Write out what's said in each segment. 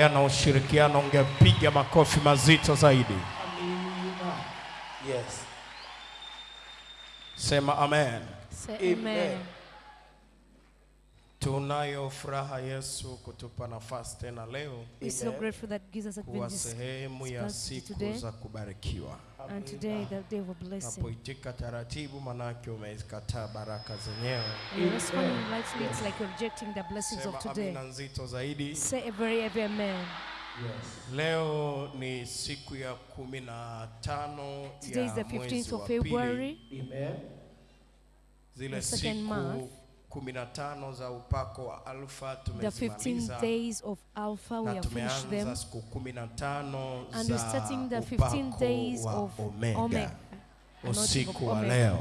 hayana ushirikiano, ungepiga makofi mazito zaidi. Yes. Sema amen. Say Amen. amen. Tunayo furaha Yesu kutupa nafasi tena leo We're so grateful that Jesus has kuwa sehemu ya siku today. za kubarikiwa. Napoitika taratibu, manake umezikataa baraka zenyewe. And you're responding lightly, it's like you're rejecting the blessings of today. amina nzito zaidi. Say a very heavy amen. Yes. Leo ni siku ya kumi na tano Today is ya the 15th mwezi of wa pili. February, Amen. Zile the second siku month. kumi na tano za upako wa alfa the 15 tumezimaliza days of Alpha. We have finished them. siku kumi na tano And we're za starting the 15 upako days of omega, Omega. usiku wa Omega. leo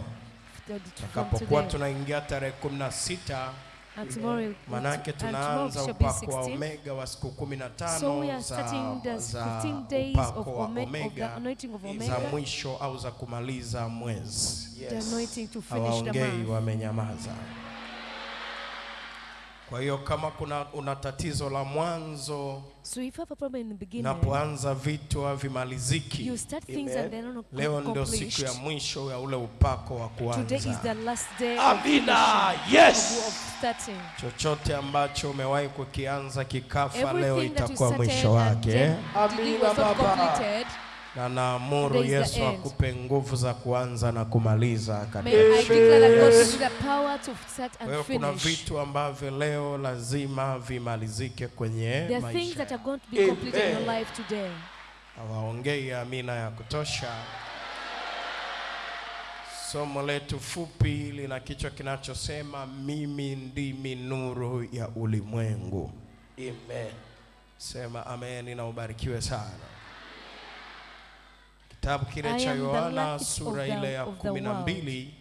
The- takapokuwa tunaingia tarehe kumi na sita And tomorrow, will- manake and tomorrow tunaanza upako wa omega wa siku kumi na So we are za, starting the 15 days of, of the omega anointing of za Omega, mwisho au za kumaliza mwezi. the Yes. anointing to finish the month. wamenyamaza. Kwa hiyo kama kuna una tatizo la mwanzo, So if you have a problem in the beginning, napoanza vitu havimaliziki, you start things Amen. and they're not leo ndio siku ya mwisho ya ule upako wa kuanza. last day of, Amina. Yes. Chochote ambacho umewahi kukianza kikafa, leo Everything itakuwa mwisho wake, Amina, it was not Baba. Na naamuru Yesu akupe nguvu za kuanza na kumaliza katika I declare that God gives you the power to start Kwa and hiyo kuna vitu ambavyo leo lazima vimalizike kwenye There are maisha. that are going to be completed in your Amen. life today. Hawaongei amina ya kutosha. Somo letu fupi lina kichwa kinachosema mimi ndimi nuru ya ulimwengu. Amen. Sema amen na ubarikiwe sana. Kitabu kile cha Yohana sura ile ya of the kumi na world. mbili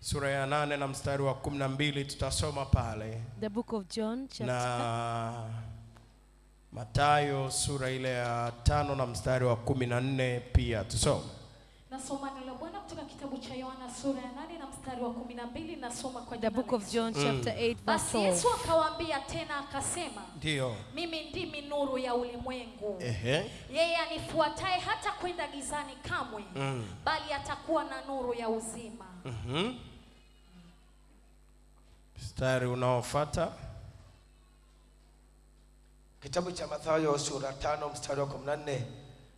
sura ya nane na mstari wa kumi na mbili tutasoma pale The book of John, chapter na Matayo sura ile ya tano na mstari wa kumi na nne pia tusome. Nasoma Bwana kutoka kitabu cha Yohana sura ya 8 na mstari wa kumi na mbili nasoma kwa the book of Yesu. John, chapter 8, verse Basi 12. Yesu akawaambia tena akasema, ndio mimi ndimi nuru ya ulimwengu. ehe, Yeye anifuataye hata kwenda gizani kamwe, mm, bali atakuwa na nuru ya uzima. mhm. Mstari unaofuata Kitabu cha Mathayo sura 5 mstari wa 14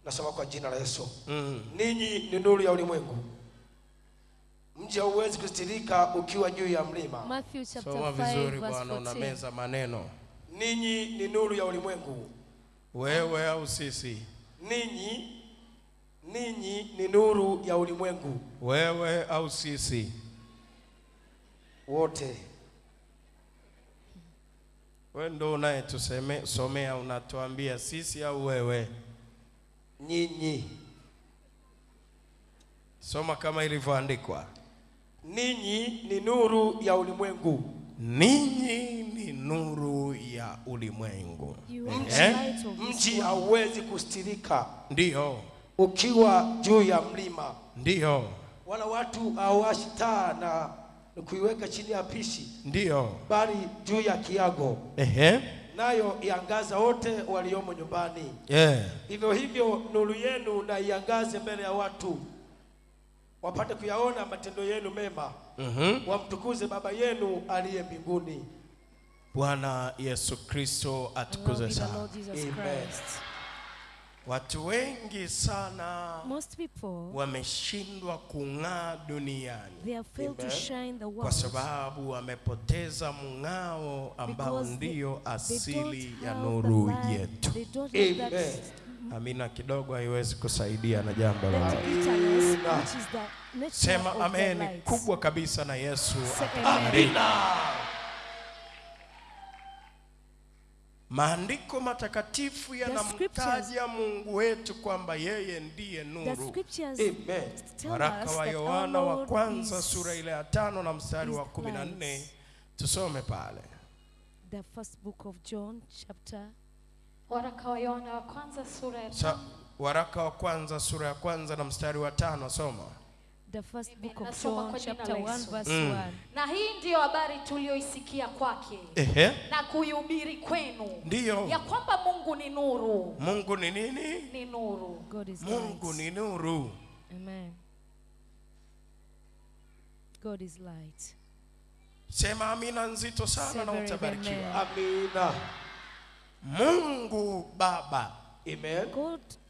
nasoma kwa jina la Yesu. mm. Ninyi ni nuru ya ulimwengu. Mji hauwezi kustirika ukiwa juu ya mlima. Matthew chapter Soma 5, vizuri bwana, 14. unameza maneno. Ninyi ni nuru ya ulimwengu. Wewe au sisi? Ninyi ninyi ni nuru ya ulimwengu Wewe au sisi? wote. Wewe ndo unayetusomea, unatuambia sisi au wewe? Nyinyi Soma kama ilivyoandikwa. ninyi ni nuru ya ulimwengu. Ninyi ni nuru ya ulimwengu. Eh? Mji hauwezi kustirika ndio ukiwa juu ya mlima, ndiyo, wala watu hawashi taa na na kuiweka chini ya pishi, ndiyo. bali juu ya kiago, Ehe, nayo iangaza wote waliomo nyumbani. yeah. Vivyo hivyo nuru yenu na iangaze mbele ya watu, wapate kuyaona matendo yenu mema, Mhm. wamtukuze Baba yenu aliye mbinguni. Bwana Yesu Kristo atukuze sana. Amen. Watu wengi sana Most people, wameshindwa kung'aa duniani. They have failed to shine the kwa sababu wamepoteza mng'ao ambao ndiyo ndio asili ya nuru yetu. They don't have that, Amen. Amina kidogo haiwezi kusaidia na jambo la sema amen kubwa kabisa na Yesu Say Maandiko matakatifu yanamtaja Mungu wetu kwamba yeye ndiye nuru. Amen. Waraka wa Yohana wa kwanza sura ile ya tano na mstari wa kumi na nne light. tusome pale. the first book of John, chapter Waraka wa Yohana wa kwanza sura ya tano waraka wa kwanza sura ya kwanza na mstari wa tano soma. The first Amen. book of Nasoma John, chapter 1, Yesu. verse Mm. 1. na hii ndiyo habari tuliyoisikia kwake Ehe. na kuihubiri kwenu Ndiyo. ya kwamba mungu ni nuru Mungu ni nini? ni nuru God is Mungu light. ni nuru. Amen. God is light. Sema amina nzito sana na utabarikiwa. Amina. Mungu Baba, Amen.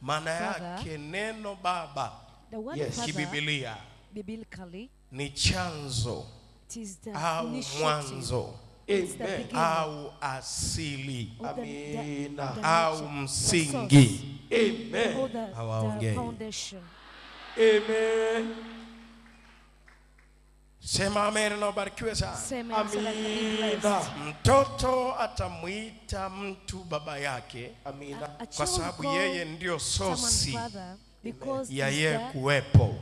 Maana yake neno Baba the word Yes. Father, kibibilia biblically, ni chanzo it is the au mwanzo It's the au asili Amen. the, the, Amina. au msingi. Amen. Hawaongei. Amen. Sema amen na ubarikiwe sana. Amina. Mtoto atamwita mtu baba yake Amina. Kwa sababu yeye ndio sosi ya ye kuwepo.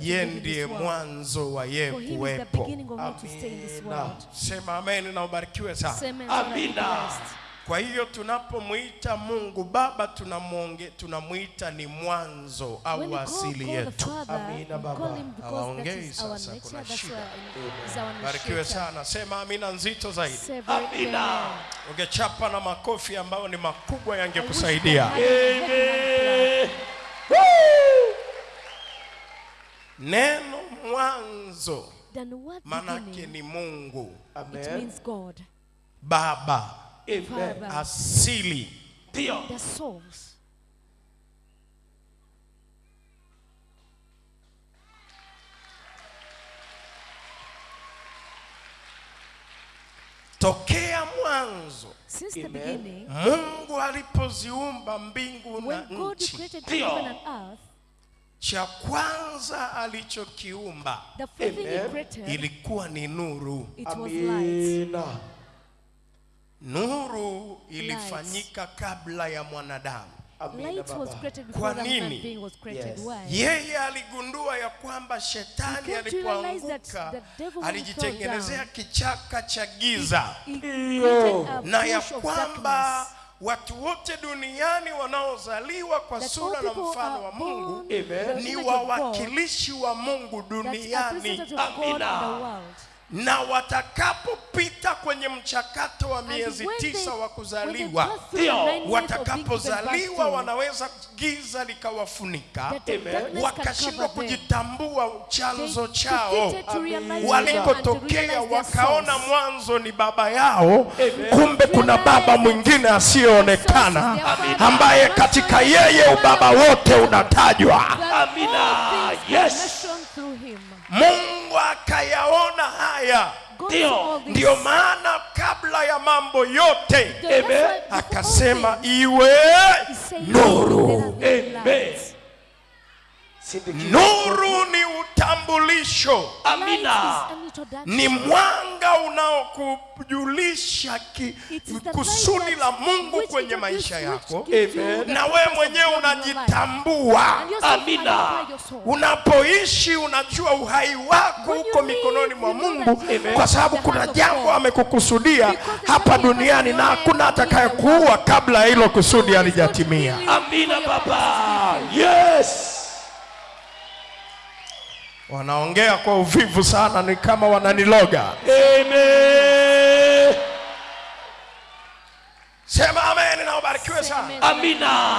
in ndiye mwanzo wa ye is the kuwepo. beginning of him to stay in this world. Sema amen na ubarikiwe sana. Amina. Kwa hiyo tunapomwita Mungu Baba tunamwonge tunamwita ni mwanzo au asili yetu. Amina, Baba. Hawaongei sasa, kuna shida. Barikiwe sana. Sema amina nzito zaidi. Amina. amen. Ungechapa na makofi ambayo ni makubwa yangekusaidia. I Neno mwanzo manake ni Mungu Amen. it means God, Baba, Amen. Asili. Ndio. the source. Tokea mwanzo Since the Amen. beginning, Mungu alipoziumba mbingu na nchi, created Ndio. heaven and earth, cha kwanza alichokiumba ilikuwa ni nuru. it was light. Amina. Nuru ilifanyika kabla ya mwanadamu. Amina Light was created Kwa nini? being was created. Yes. Why? Yeye aligundua ya kwamba shetani He came to realize that alipoanguka the devil when he alijitengenezea kichaka cha giza na ya kwamba watu wote duniani wanaozaliwa kwa That sura na mfano wa Mungu ni wawakilishi wa Mungu duniani Amina. Na watakapopita kwenye mchakato wa miezi tisa wa kuzaliwa watakapozaliwa wanaweza giza likawafunika wakashindwa kujitambua chanzo chao. walikotokea wakaona mwanzo ni baba yao kumbe kuna baba mwingine asiyoonekana ambaye katika yeye ubaba wote unatajwa. Amina. Yes. Ndio. saw ndiyo maana kabla ya mambo yote akasema iwe nuru "Let there be Amen. Light." Sindikiza. nuru ni utambulisho Amina. ni mwanga unaokujulisha kusudi la Mungu kwenye maisha yako Amen. na wewe mwenyewe unajitambua Amina. unapoishi unajua uhai wako huko uko mikononi mwa Mungu Amen. kwa sababu kuna jambo amekukusudia hapa duniani na hakuna atakayekuua kabla hilo kusudi alijatimia halijatimia Amina Baba. Yes. Wanaongea kwa uvivu sana ni kama wananiloga Amen. sema amen na ubarikiwe sana Amina.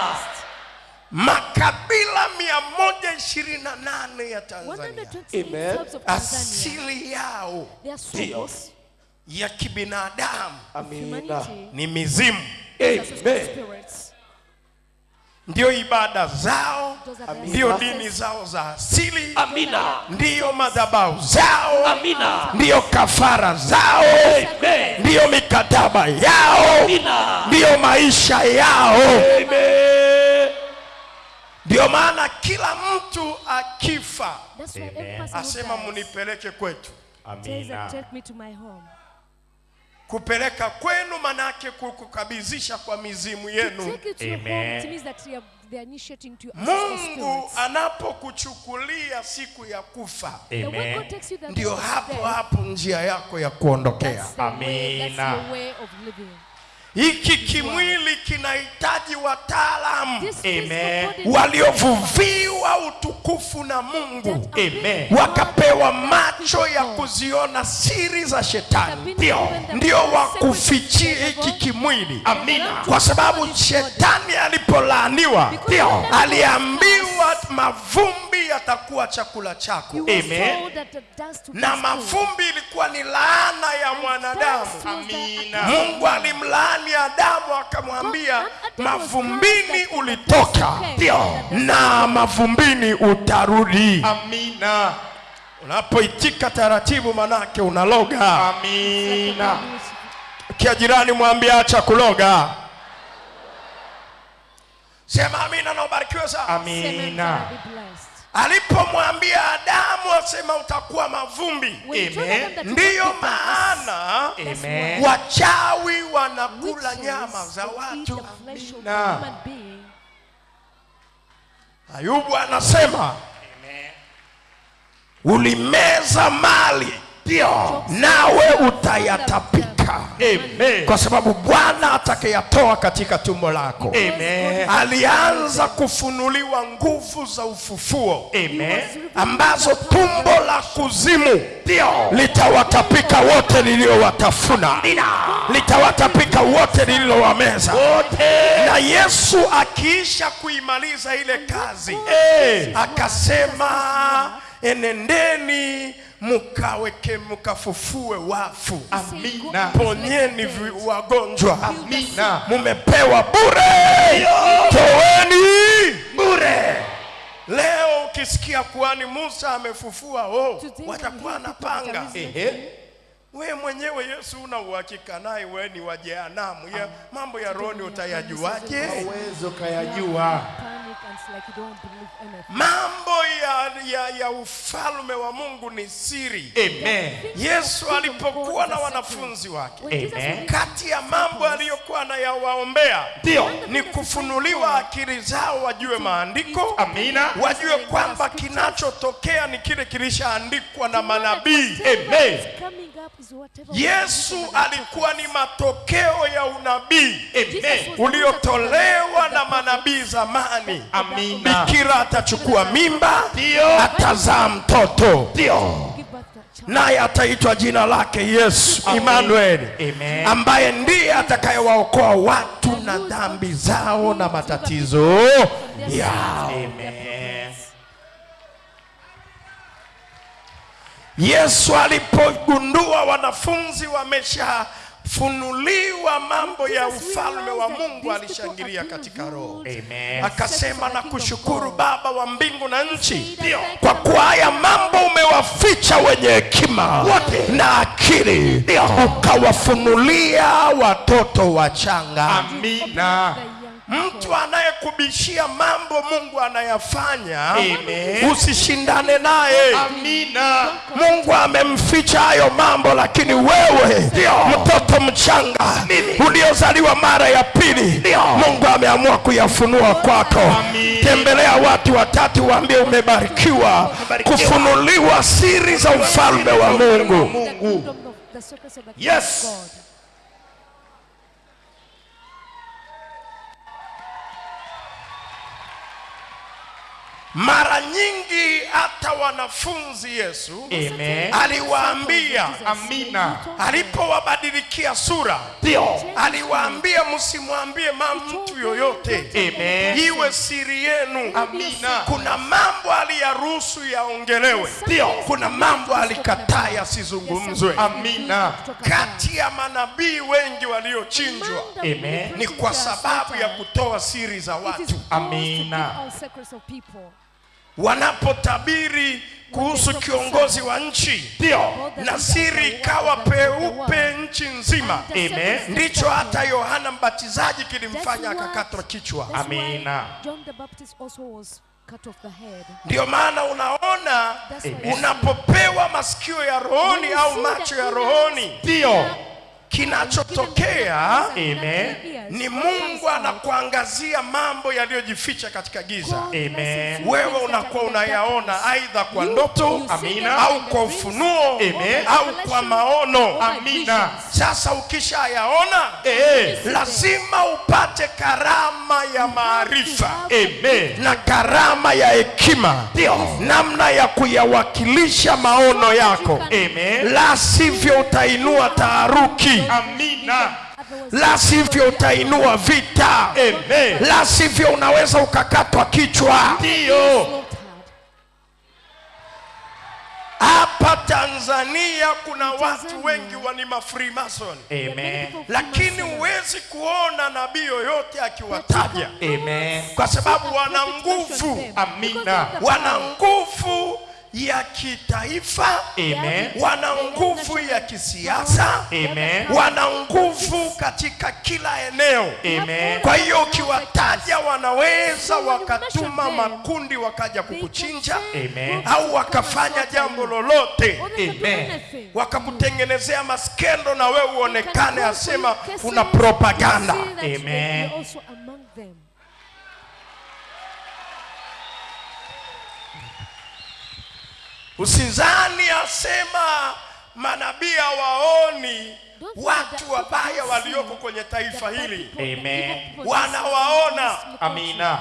makabila 128 ya Tanzania Amen. asili yao ndio ya kibinadamu Amina. ni mizimu Amen. Ndio ibada zao ndiyo ndio dini zao za asili Amina. ndiyo madhabahu zao Amina. ndiyo kafara zao Amen. ndiyo mikataba yao Amina. ndiyo maisha yao Amen. ndiyo maana kila mtu akifa asema mnipeleke munipeleke kwetu amina, take me to my home. Kupeleka kwenu manake kukukabizisha kwa mizimu yenu. Take you to your home, it means that they are, they are initiating to your ancestral mungu anapokuchukulia siku ya kufa The way God takes you that ndio hapo hapo njia yako ya kuondokea. Amina. Hiki kimwili kinahitaji wataalamu. Amen. waliovuviwa utukufu na mungu. Amen. wakapewa macho ya kuziona siri za shetani. ndio. ndio wakufichie hiki kimwili. Amina. kwa sababu shetani alipolaaniwa. Ndio. aliambiwa mavumbi yatakuwa chakula chako. Amen. na be mavumbi ilikuwa ni laana ya mwanadamu. Amina. mungu alimlaani adamu akamwambia mavumbini ulitoka. ndio. na mavumbini utarudi. Amina. unapoitika taratibu manake unaloga. Amina. kia jirani mwambie acha kuloga. Sema amina na ubarikiwe sana. Amina. Alipomwambia adamu asema utakuwa mavumbi ndiyo maana Amen. wachawi wanakula nyama za watu the flesh of Amina. a human being. ayubu anasema ulimeza mali ndio nawe utayatapika Amen. kwa sababu bwana atakayatoa katika tumbo lako Amen. alianza kufunuliwa nguvu za ufufuo Amen. ambazo tumbo la kuzimu litawatapika wote liliowatafuna litawatapika wote lililowameza na yesu akiisha kuimaliza ile kazi akasema enendeni mukaweke mukafufue wafu. Amina. ponyeni wagonjwa. Amina. mumepewa bure. Toweni bure. Leo ukisikia kuhani musa amefufua oh, watakuwa na panga. Ehe. We mwenyewe yesu una uhakika naye we ni wa jehanamu ya mambo ya rohoni utayajuaje Uwezo kayajua. Mambo ya, ya, ya ufalme wa mungu ni siri Amen. yesu alipokuwa na wanafunzi wake Amen. kati ya mambo aliyokuwa anayawaombea Ndio. ni kufunuliwa akili zao wajue maandiko Amina. wajue kwamba kinachotokea ni kile kilishaandikwa na manabii Amen. Yesu alikuwa ni matokeo ya unabii. Uliotolewa na manabii zamani. Amina. bikira atachukua mimba atazaa mtoto. Naye ataitwa jina lake yesu Emmanuel ambaye ndiye atakayewaokoa watu na dhambi zao na matatizo yao. Amen. Yesu alipogundua wanafunzi wameshafunuliwa mambo ya ufalme wa mungu alishangilia katika roho. Akasema na kushukuru baba wa mbingu na nchi. Kwa kuwa haya mambo umewaficha wenye hekima wote. na akili ukawafunulia watoto wachanga. Amina. Mtu anayekubishia mambo mungu anayafanya usishindane naye. Amina. mungu amemficha hayo mambo lakini wewe mtoto mchanga uliozaliwa mara ya pili mungu ameamua kuyafunua kwako. Tembelea watu watatu waambie umebarikiwa kufunuliwa siri za ufalme wa mungu. The mara nyingi hata wanafunzi yesu Amen. aliwaambia Amina. alipowabadilikia sura Ndio. aliwaambia msimwambie ma mtu yoyote Amen. iwe siri yenu Amina. kuna mambo aliyaruhusu yaongelewe Ndio. kuna mambo alikataa yasizungumzwe Amina. kati ya manabii wengi waliochinjwa Amen. ni kwa sababu ya kutoa siri za watu Amina. Wanapotabiri kuhusu kiongozi wa nchi ndio, na siri ikawa peupe nchi nzima Amen. ndicho hata yohana mbatizaji kilimfanya akakatwa kichwa Amina. John the Baptist also was cut off the head. ndio maana unaona Amen. unapopewa masikio ya rohoni au macho ya rohoni Ndio. kinachotokea Amen. Ni mungu anakuangazia mambo yaliyojificha katika giza Amen. wewe unakuwa unayaona aidha kwa ndoto Amina. au kwa ufunuo Amen. au kwa maono Amina. sasa ukishayaona Eh. lazima upate karama ya maarifa Amen. na karama ya hekima namna ya kuyawakilisha maono yako Amen. la sivyo utainua taharuki Amina. La sivyo utainua vita Amen. la sivyo unaweza ukakatwa kichwa Ndio. hapa tanzania kuna watu wengi wani mafrimason lakini uwezi huwezi kuona nabii yoyote akiwataja Amen. kwa sababu wana nguvu. Amina. Wana nguvu ya kitaifa Amen. wana nguvu ya kisiasa Amen. wana nguvu katika kila eneo Amen. kwa hiyo ukiwataja wanaweza wakatuma makundi wakaja kukuchinja Amen. au wakafanya jambo lolote Amen. wakakutengenezea maskendo na wewe uonekane asema kuna una propaganda Amen. Usizani asema manabii hawaoni watu wabaya walioko kwenye taifa hili Amen. Wanawaona. Amina.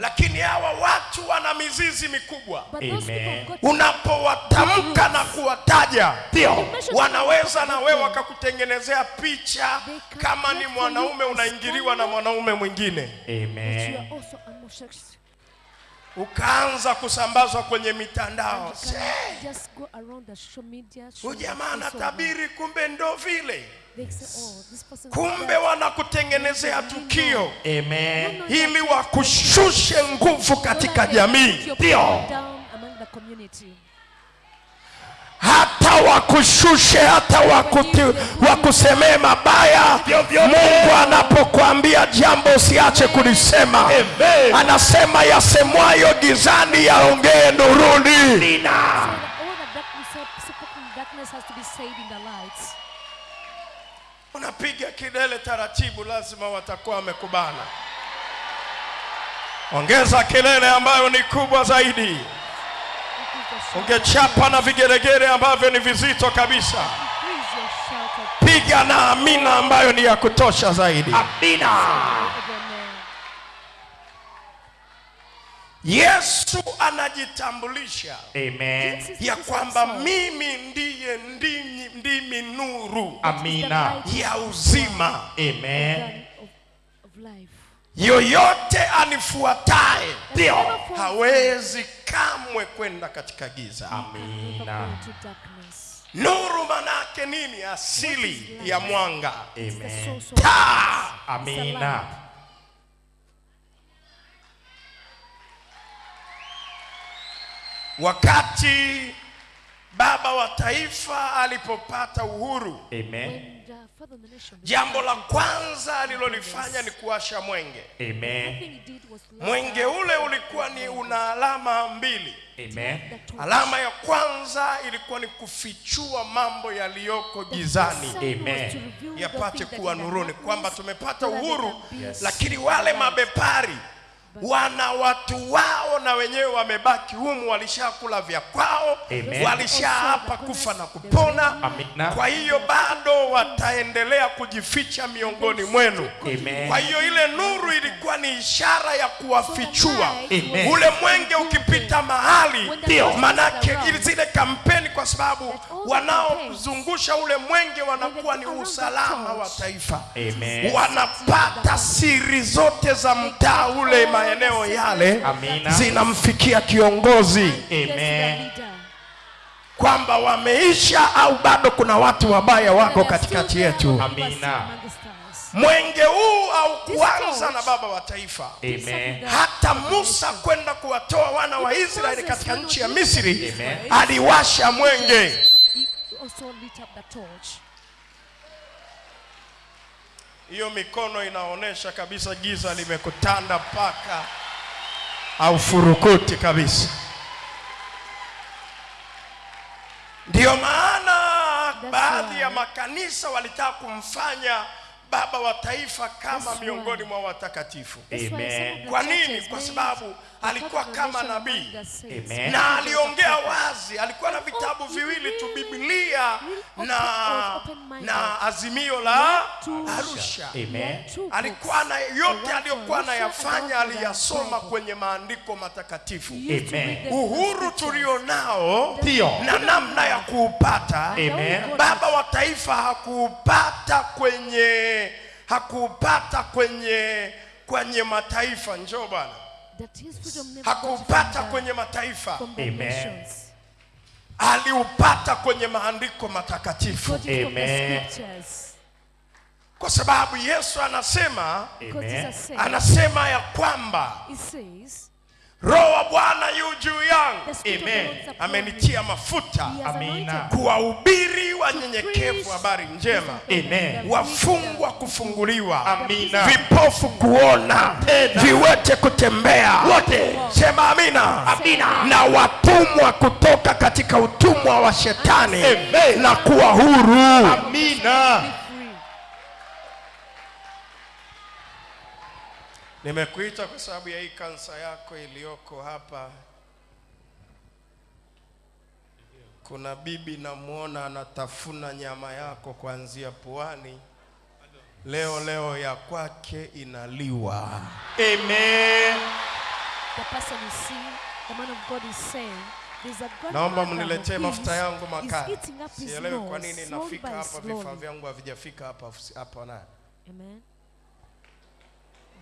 lakini hawa watu wana mizizi mikubwa Amen. unapowatamka na kuwataja Ndio. wanaweza na wewe wakakutengenezea picha kama ni mwanaume unaingiliwa na mwanaume mwingine But you Amen. Ukaanza kusambazwa kwenye mitandao. Na huyu jamaa anatabiri kumbe ndo vile. Oh, kumbe wanakutengenezea tukio. Amen. Ili wakushushe nguvu katika jamii. ndio power down among the community. Hata wakushushe hata wakuti, wakusemee mabaya. Mungu anapokuambia jambo usiache kulisema. Anasema yasemwayo gizani yaongee nuruni. Unapiga kidele taratibu lazima watakuwa wamekubana. Ongeza kelele ambayo ni kubwa zaidi. Ungechapa na vigeregere ambavyo ni vizito kabisa piga na amina ambayo ni ya kutosha zaidi Amina. yesu anajitambulisha Amen. Ya kwamba mimi ndiye ndimi, ndimi nuru Amina. ya uzima Amen. gun of, of life. Yoyote anifuataye ndio hawezi kamwe kwenda katika giza. Amina. nuru manake nini? Asili ya mwanga. Amen. taa Amina. wakati baba wa taifa alipopata uhuru Amen. Jambo la kwanza alilolifanya ni kuasha mwenge Amen. Mwenge ule ulikuwa ni una alama mbili Amen. Alama ya kwanza ilikuwa ni kufichua mambo yaliyoko gizani Amen. yapate kuwa nuruni kwamba tumepata uhuru yes. lakini wale mabepari wana watu wao na wenyewe wamebaki humu walishakula vya kwao walishaapa kufa na kupona Amina. kwa hiyo bado wataendelea kujificha miongoni mwenu Amen. kwa hiyo ile nuru ilikuwa ni ishara ya kuwafichua Amen. ule mwenge ukipita mahali Ndio. manake ili zile kampeni kwa sababu wanaozungusha ule mwenge wanakuwa ni usalama wa taifa Amen. wanapata siri zote za mtaa ule maeneo yale Amina. zinamfikia kiongozi Amen. kwamba wameisha au bado kuna watu wabaya wako katikati yetu Amina. mwenge huu au kuanza na baba wa taifa Amen. hata musa kwenda kuwatoa wana wa israeli katika nchi ya misri Amen. aliwasha mwenge He also lit up the torch. Hiyo mikono inaonyesha kabisa giza limekutanda mpaka au furukuti kabisa. Ndiyo maana baadhi ya makanisa walitaka kumfanya baba wa taifa kama miongoni mwa watakatifu. Kwa nini? Kwa sababu alikuwa kama nabii. na aliongea wazi alikuwa na vitabu viwili tu biblia na na azimio la arusha. Amen. alikuwa na yote aliyokuwa anayafanya aliyasoma kwenye maandiko matakatifu. Amen. uhuru tulionao na namna ya kuupata Amen. baba wa taifa hakuupata kwenye hakuupata kwenye kwenye mataifa njoo bwana hakuupata kwenye mataifa Amen. aliupata kwenye maandiko matakatifu Amen. kwa sababu yesu anasema Amen. anasema ya kwamba roho wa bwana yu juu yangu Amen. amenitia mafuta Amina. kuwahubiri wanyenyekevu habari njema Amen. wafungwa kufunguliwa Amina. vipofu kuona viwete kutembea wote sema amina. Amina. na watumwa kutoka katika utumwa wa shetani Amen. na kuwa huru Amina. Nimekuita kwa sababu ya hii kansa yako iliyoko hapa. Kuna bibi namwona anatafuna nyama yako kuanzia puani. Leo leo ya kwake inaliwa. Amen. The person you see, the man of God is saying, there's a naomba mniletee mafuta his yangu his sielewi kwa nini nafika hapa vifaa vyangu havijafika hapa hapa naye Amen.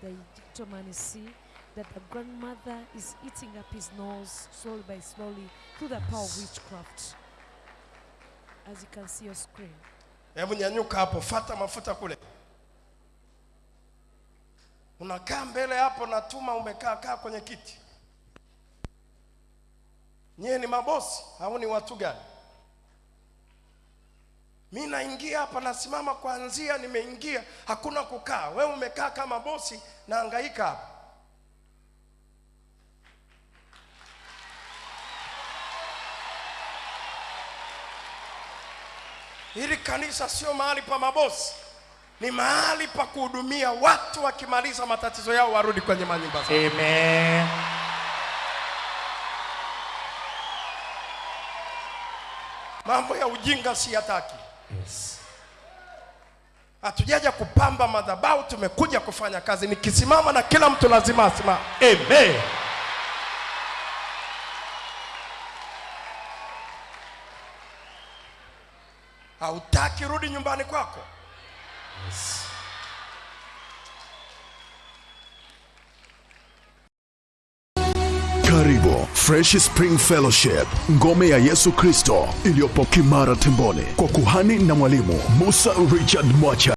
The is see that the grandmother is eating up his nose slowly by slowly through the power of witchcraft. As you can see your screen. hebu nyanyuka hapo fata mafuta kule unakaa mbele hapo natuma umekaa kaa kwenye kiti nyie ni mabosi au ni watu gani mi naingia hapa nasimama kwanzia nimeingia. Hakuna kukaa. Wewe umekaa kama bosi naangaika hapa. Hili kanisa sio mahali pa mabosi. Ni mahali pa kuhudumia watu wakimaliza matatizo yao warudi kwenye manyumba zao. Amen. mambo ya ujinga siyataki Yes. hatujaja kupamba madhabahu tumekuja kufanya kazi nikisimama na kila mtu lazima asimame Amen. hautaki rudi nyumbani kwako Yes. Fresh Spring Fellowship, ngome ya Yesu Kristo iliyopo Kimara Temboni, kwa kuhani na mwalimu Musa Richard Mwacha.